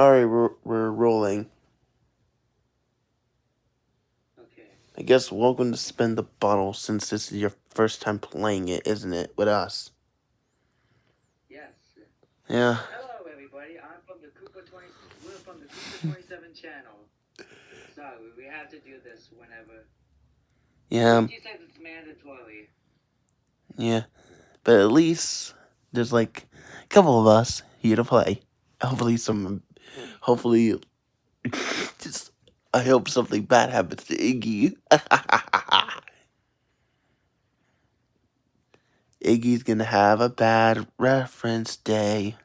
Alright, we're, we're rolling. Okay. I guess welcome to Spin the Bottle since this is your first time playing it, isn't it, with us? Yes. Yeah. Hello, everybody. I'm from the Koopa 20. We're from the Koopa 27 channel. So we have to do this whenever. Yeah, She says it's mandatory. yeah. But at least there's like a couple of us here to play. Hopefully some hopefully just I hope something bad happens to Iggy. Iggy's gonna have a bad reference day.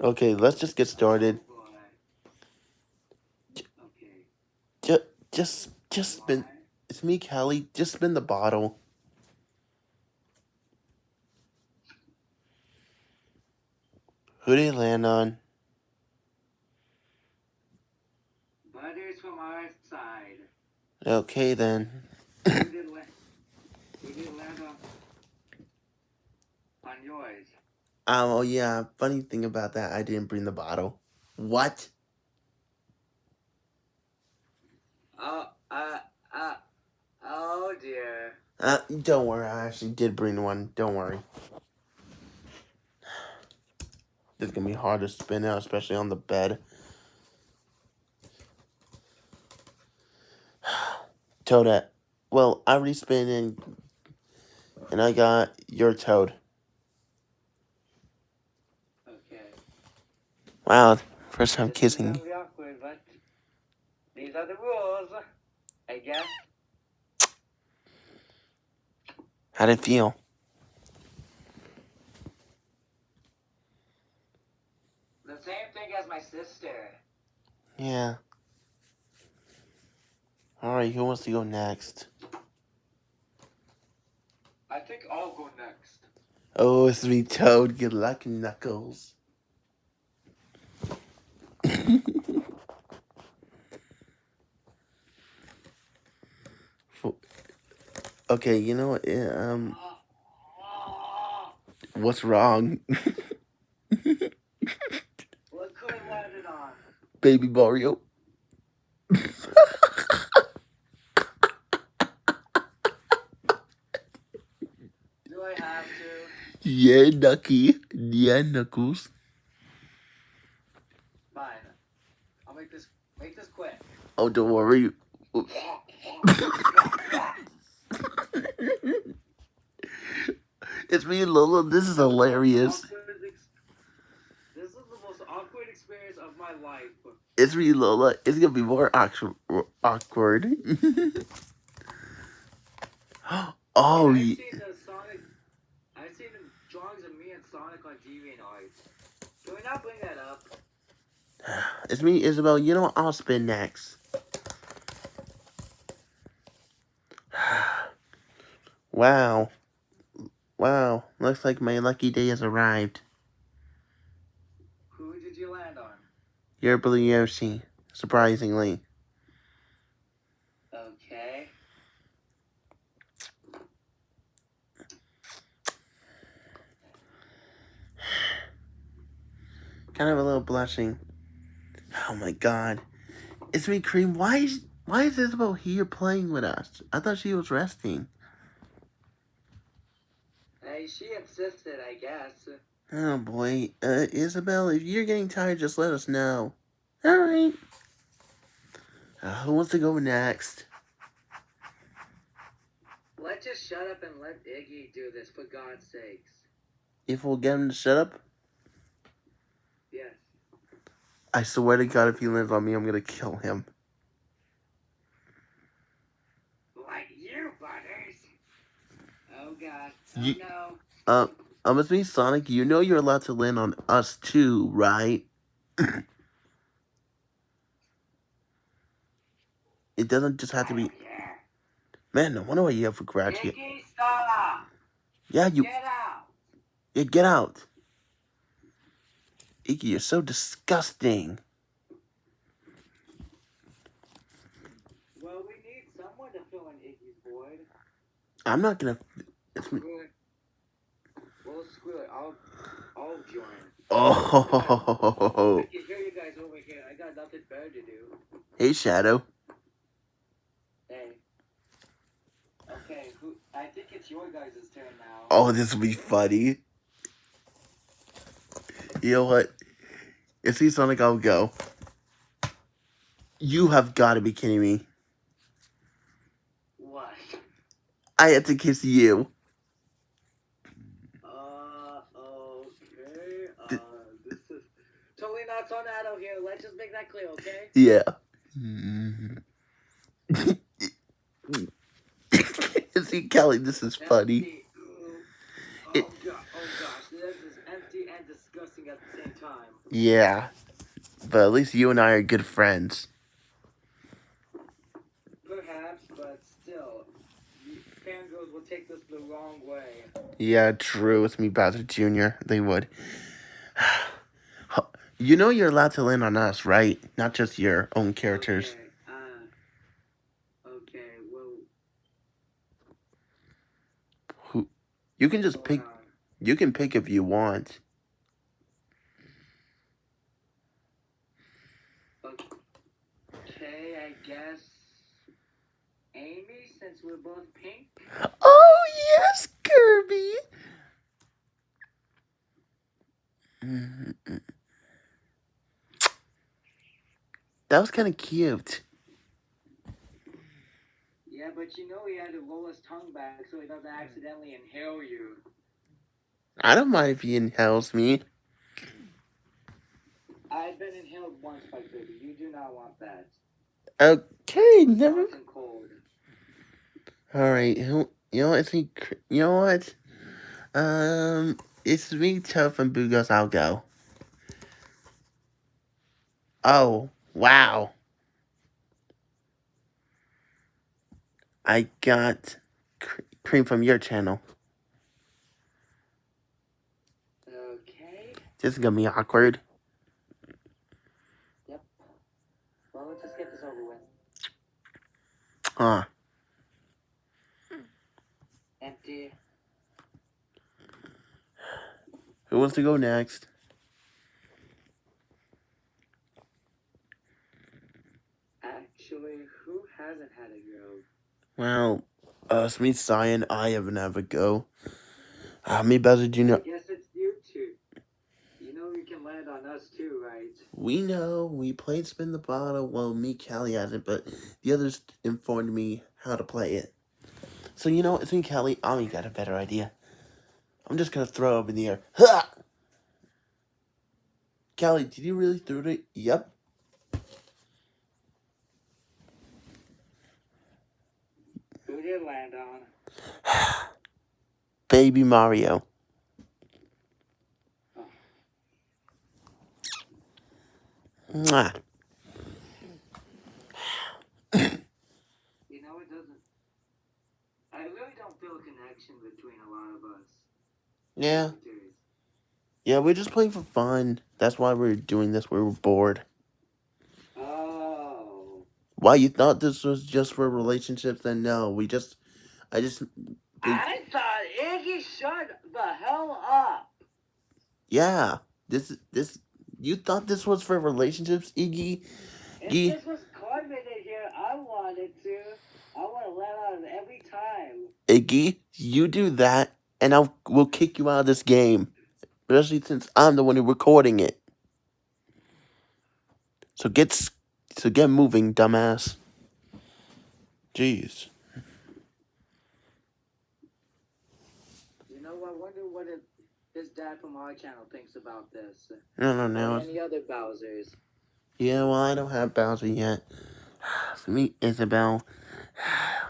Okay, let's just get started. Just, just, just spin. It's me, Callie. Just spin the bottle. Who did it land on? Butters from our side. Okay then. Who did land? Did land on? On yours. Um, oh yeah, funny thing about that, I didn't bring the bottle. What? Oh, uh, uh, oh dear. Uh, don't worry, I actually did bring one. Don't worry. This is gonna be hard to spin out, especially on the bed. Toadette. Well, I already spin in, and I got your toad. Okay. Wow, first time kissing. awkward, but these are the rules, I guess. How'd it feel? The same thing as my sister. Yeah. Alright, who wants to go next? I think I'll go next. Oh, it's me, Toad. Good luck, Knuckles. okay, you know what? eh, Um, what's wrong? What could I land it on? Baby Mario. Do I have to? yeah, Nucky. Yeah, Knuckles. Fine. I'll make this make this quick. Oh, don't worry. it's me, Lola. This is hilarious. Awkward ex- This is the most awkward experience of my life. It's me, Lola. It's gonna be more awkward. oh, I've seen the Sonic. I've seen drawings of me and Sonic on TV and art. Can we not bring that up? it's me, Isabel. You know what? I'll spin next. wow. Wow. Looks like my lucky day has arrived. Who did you land on? You're Blue Yoshi. Surprisingly. Okay. Kind of a little blushing. Oh my god. It's me, Cream. Why is why is Isabel here playing with us? I thought she was resting. Hey, she insisted, I guess. Oh boy. Uh, Isabel, if you're getting tired, just let us know. Alright. Uh, who wants to go next? Let's just shut up and let Iggy do this, for God's sakes. If we'll get him to shut up, Yes. I swear to God, if he lands on me, I'm gonna kill him. Like you, Butters. Oh, God. Oh, Ye- no. Uh, um, it's me, Sonic. You know you're allowed to land on us too, right? it doesn't just have to be. Man, no wonder why you have a graduate. here. Yeah, you. Get out! Yeah, get out. Iggy, you're so disgusting. Well, we need someone to fill in Iggy's void. I'm not gonna. It's me. We'll, it. I'll, I'll join. Oh, I can hear you guys over here. I got nothing better to do. hey Shadow. Hey. Okay, who? I think it's your guys' turn now. Oh, this will be funny. You know what? If he's Sonic, I'll go. You have got to be kidding me. What? I had to kiss you. Uh, okay. Uh, this is totally here. Let's just make that clear, okay? Yeah. Mm-hmm. See, Kelly, this is funny. Oh, It- oh gosh, this is empty and disgusting at the same time. Yeah. But at least you and I are good friends. Perhaps, but still, fangirls will take this the wrong way. Yeah, true. It's me, Bowser Jr. They would. You know you're allowed to land on us, right? Not just your own characters. Okay, uh, okay, well, Who? You can just pick. on. You can pick if you want. Okay, I guess Amy, since we're both pink. Oh yes, Kirby. Mhm. That was kind of cute. Yeah, but you know he had to roll his tongue back so he doesn't accidentally inhale you. I don't mind if he inhales me. I've been inhaled once by Kirby. You do not want that. Okay, never. All right, who? You know what? me. Cr- You know what? Um, it's me, Tough and Bugos. I'll go. Oh wow! I got cr- cream from your channel. Okay. This is gonna be awkward. Well, let's just get this over with. Huh? Empty. Who wants to go next? Actually, who hasn't had a go? Well, it's me, Cyan. I have a go. Uh, me, Bowser Jr. I guess it's you two. You know you can land on us too, right? We know we played Spin the Bottle. Well, me, Callie hasn't, but the others informed me how to play it. So you know, it's me, Callie. I got a better idea. I'm just gonna throw up in the air. Ha! Callie, did you really throw it? Yep. Who did land on? Baby Mario. Mwah. You know, it doesn't. I really don't feel a connection between a lot of us. Yeah. Yeah, we're just playing for fun. That's why we're doing this. We were bored. Why you thought this was just for relationships? Then no, we just, I just, I thought Iggy shut the hell up. yeah. This, is this, you thought this was for relationships, Iggy? If Ye- this was Carmen in here, I wanted to. I want to let on every time. Iggy, you do that, and I'll we'll kick you out of this game, especially since I'm the one who's recording it. So get, s- so get moving, dumbass. Jeez. You know, I wonder what it, his dad from our channel thinks about this. No, no, Or no. any other Bowsers. Yeah, well, I don't have Bowser yet. For me, Isabel.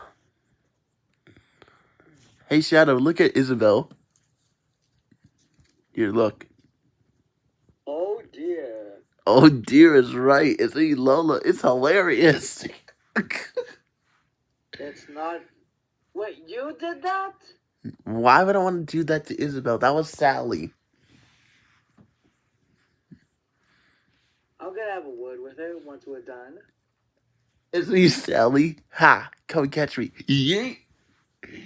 Hey, Shadow, look at Isabel. Here, look. Oh dear. Is right. It's me, Lola. It's hilarious. It's not. Wait, you did that? Why would I want to do that to Isabel? That was Sally. I'm gonna have a word with her once we're done. It's me, Sally. Ha! Come catch me. Yeet!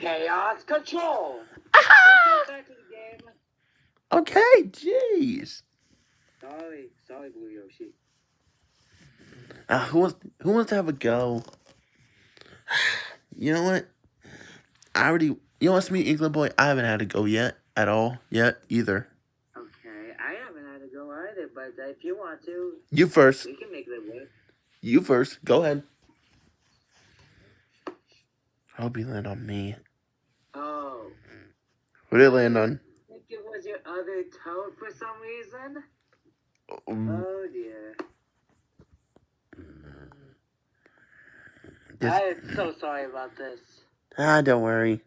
Chaos control. Let's get back to the game. Okay, jeez. Sorry, sorry, Blue Yoshi. Uh, who wants who wants to have a go? You know what? I already you know what's me, England boy? I haven't had a go yet at all yet either. Okay, I haven't had a go either, but if you want to, You first. we can make it work. You first. Go ahead. I hope you land on me. Oh, What did it land on? I think it was your other toad for some reason. Um, Oh dear. This- I am so sorry about this. ah, don't worry.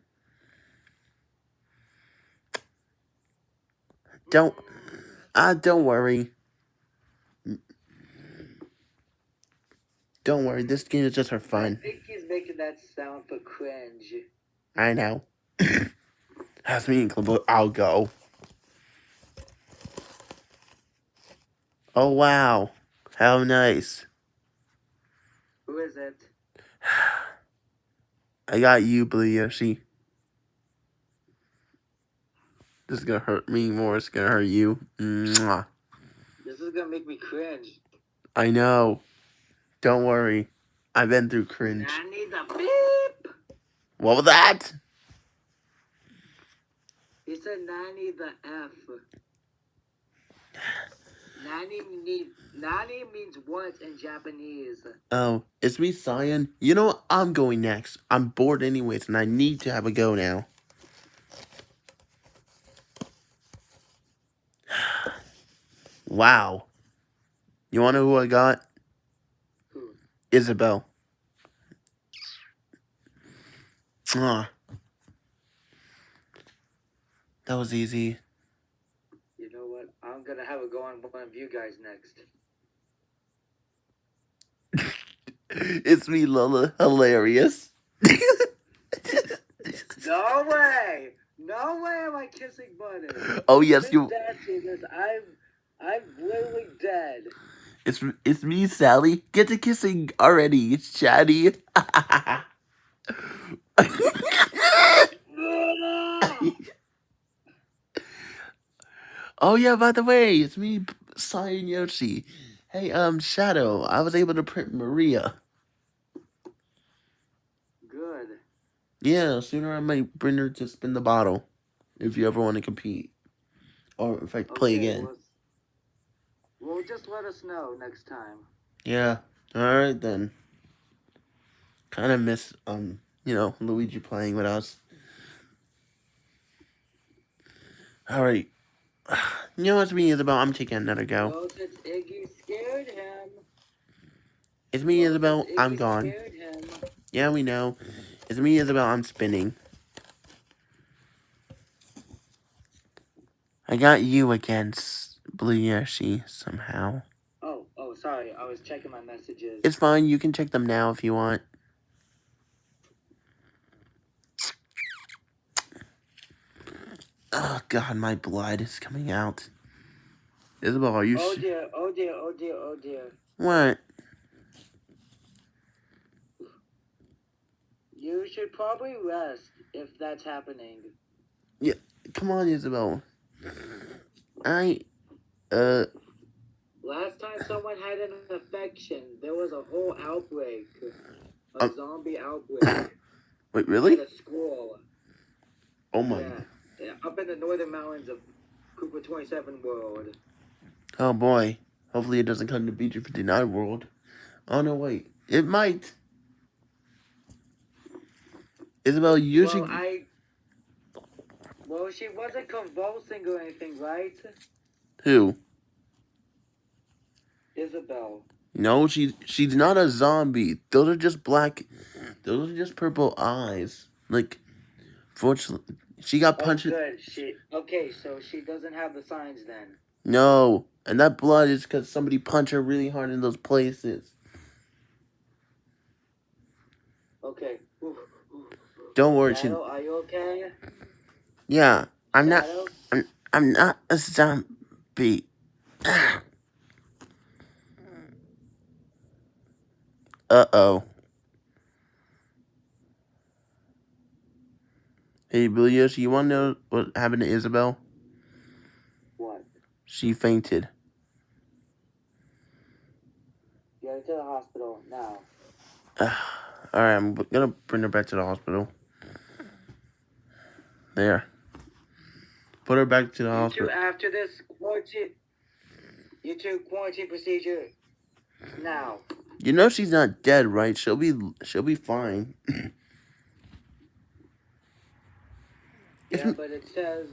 Don't ah, don't worry. Don't worry. This game is just for fun. I think he's making that sound for cringe. I know. That's me. I'll go. Oh wow, how nice. Who is it? I got you, Blue Yoshi. This is gonna hurt me more. It's gonna hurt you. Mwah. This is gonna make me cringe. I know. Don't worry. I've been through cringe. I need the beep. What was that? He said nanny the F. Nanny need nanny means what in Japanese? Oh, it's me, Cyan. You know what? I'm going next. I'm bored anyways, and I need to have a go now. wow. You wanna know who I got? Who? Isabel. Ah. That was easy. You know what? I'm gonna have a go on one of you guys next. it's me, Lola. Hilarious. No way! No way am I kissing Bunny. oh yes, you. This. I'm I'm literally dead. It's it's me, Sally. Get to kissing already. It's chatty. oh yeah, by the way, it's me, Cyan Yoshi. Hey, um, Shadow. I was able to print Maria. Good. Yeah, sooner I might bring her to spin the bottle, if you ever want to compete, or in fact play Okay, again. Well, well, just let us know next time. Yeah. All right then. Kind of miss um, you know, Luigi playing with us. All right. You know what's me Isabel? I'm taking another go. Well, since Iggy scared him. It's me well, Isabel. I'm gone. Yeah, we know. It's me Isabel. I'm spinning. I got you against Blue Yoshi somehow. Oh, oh, sorry. I was checking my messages. It's fine. You can check them now if you want. Oh God, my blood is coming out. Isabel, are you? oh dear, oh dear, oh dear, oh dear. what? You should probably rest if that's happening. Yeah, come on, Isabel. I. Uh. Last time someone had an infection, there was a whole outbreak. A Um, zombie outbreak. Wait, really? At a school. Oh my. Yeah, up in the northern mountains of Koopa 27 World. Oh boy. Hopefully it doesn't come to BG 59 world. Oh no, wait. It might. Isabel, you Well, should. I. Well, she wasn't convulsing or anything, right? Who? Isabel. No, she she's not a zombie. Those are just black. Those are just purple eyes. Like, fortunately, she got Oh, punched. good. She. Okay, so she doesn't have the signs then. No, and that blood is because somebody punched her really hard in those places. Okay. Oof, oof. Don't worry, she. Shadow, are you okay? Yeah, I'm not. Shadow? I'm not a zombie. Uh oh. Hey, Billy Yoshi, you want to know what happened to Isabel? What? She fainted. Get her to the hospital now. Alright, I'm gonna bring her back to the hospital. There. Put her back to the You hospital. two, after this quarantine, you two quarantine procedure now. You know she's not dead, right? She'll be she'll be fine. If Yeah, m- but it says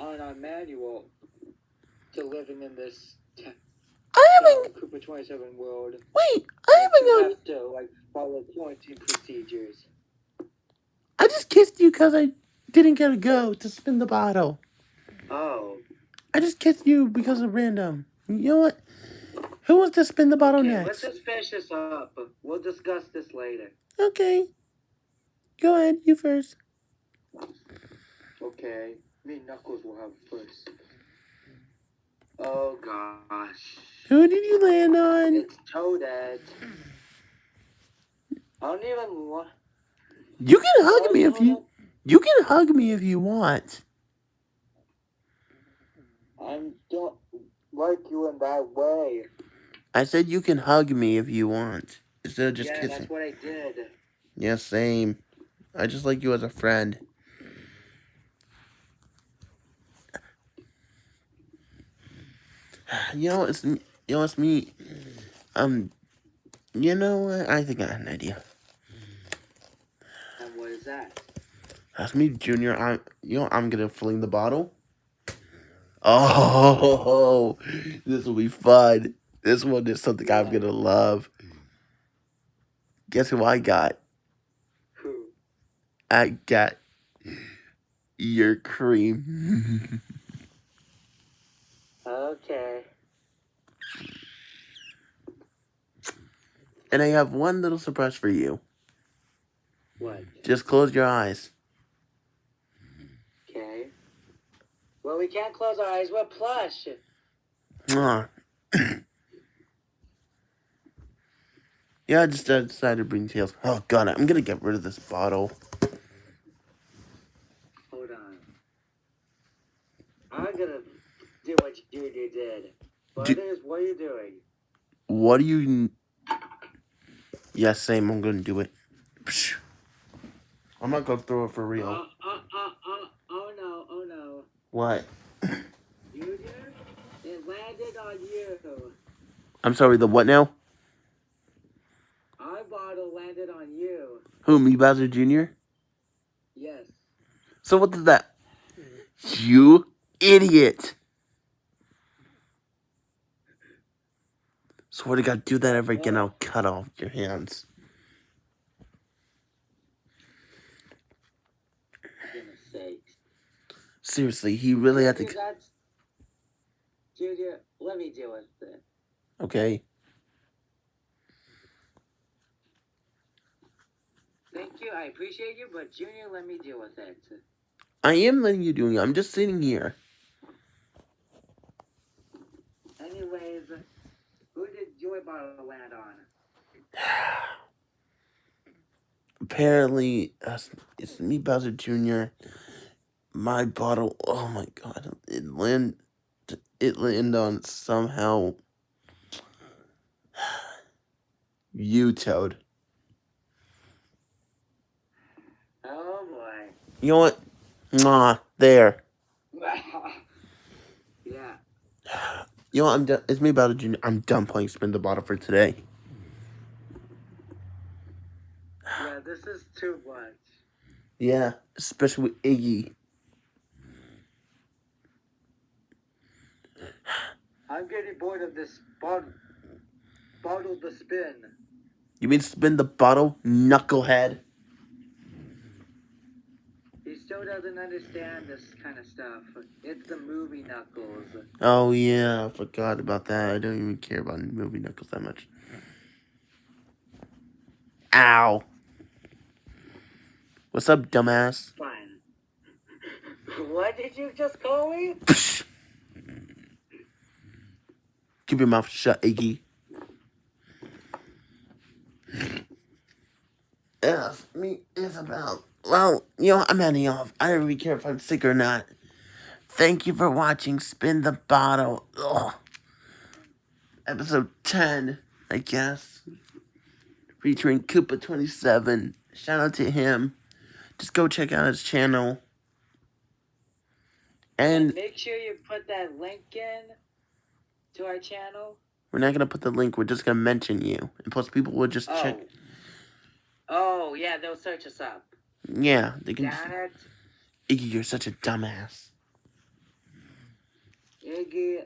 on our manual to living in this I haven't Koopa 27 world. wait, I haven't you gone have to like follow quarantine procedures. I just kissed you because I didn't get to go to spin the bottle. Oh, I just kissed you because of random. You know what? Who wants to spin the bottle okay. Let's just finish this up. We'll discuss this later. Okay. Go ahead, you first. Okay, me and Knuckles will have first. Oh gosh, Who did you land on? it's Toadette. I don't even want. You can hug me if you you can hug me if you want. I don't like you in that way. I said you can hug me if you want. Instead of just yeah, kissing. that's what I did. Yeah, same. I just like you as a friend. You know, it's me- you know, it's me. Um, you know what? I think I have an idea. And what is that? That's me, Junior. I, you know, I'm gonna fling the bottle. Oh, this will be fun. This one is something I'm gonna love. Guess who I got? Who? I got your cream. Okay. And I have one little surprise for you. What? Just close your eyes. Okay. Well, we can't close our eyes. We're plush. Mwah. yeah, I just uh, decided to bring tails. Oh god, I'm gonna get rid of this bottle. Hold on. I'm gonna do what you did. Brothers, what are you doing? What do you? Yeah, same. I'm gonna do it. Psh. I'm not gonna throw it for real. oh, oh, oh, oh no, oh no. What? Junior, it landed on you. I'm sorry. The what now? Our bottle landed on you. Who? Me, Bowser Jr. Yes. So what did that? You idiot! Swear to God, do that ever again, I'll cut off your hands. Seriously, he really had to. Junior, let me deal with it. Okay. Thank you, I appreciate you, but Junior, let me deal with it. I am letting you do it. I'm just sitting here. Anyways, who did Joy Bottle land on? Apparently, uh, it's me, Bowser Jr. My bottle. Oh my God! It land. It landed on somehow. You, Toad. Oh boy. You know what? Nah, there. yeah. You know what? I'm done. It's me, Bowser Jr. I'm done playing Spin the Bottle for today. Yeah, this is too much. Yeah, especially with Iggy. I'm getting bored of this bottle. Bottle the spin. You mean spin the bottle, knucklehead? Still doesn't understand this kind of stuff. It's the movie Knuckles. Oh yeah, I forgot about that. I don't even care about movie knuckles that much. Ow. What's up, dumbass? Fine. what did you just call me? Keep your mouth shut, Iggy. Yeah, me, Isabel. Well, you know, I'm heading off. I don't really care if I'm sick or not. thank you for watching Spin the Bottle. Ugh. Episode 10, I guess. Featuring Koopa27. Shout out to him. Just go check out his channel. And make sure you put that link in to our channel. We're not gonna put the link. We're just gonna mention you, and plus people will just oh. check. Oh yeah, they'll search us up. Yeah, they can. It. Iggy, you're such a dumbass. Iggy.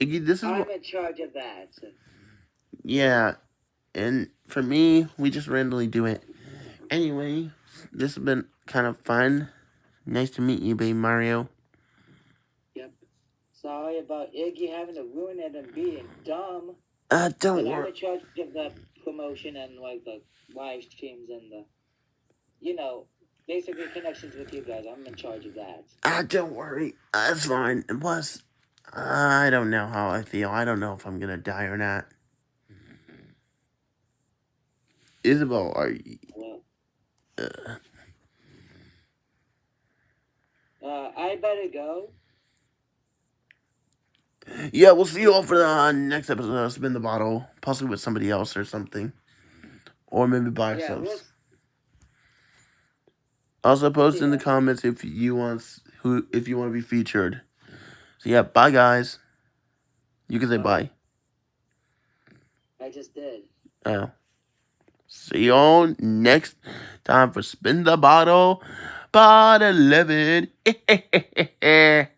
Iggy, this is. I'm in charge of that. Yeah, and for me, we just randomly do it. Anyway, this has been kind of fun. Nice to meet you, baby Mario. Yep. Sorry about Iggy having to ruin it and being dumb. Uh, don't worry. I'm in charge of the promotion and like the live streams and the, you know, basically connections with you guys. I'm in charge of that. Ah, don't worry. That's fine. And plus, I don't know how I feel. I don't know if I'm gonna die or not. Isabel, are you? Uh, uh, I better go. Yeah, we'll see you all for the uh, next episode of Spin the Bottle. Possibly with somebody else or something. Or maybe by ourselves. We'll... Also post yeah. in the comments if you want who if you want to be featured. So yeah, bye guys. You can say bye. I just did. Oh. See you all next time for Spin the Bottle. Part 11.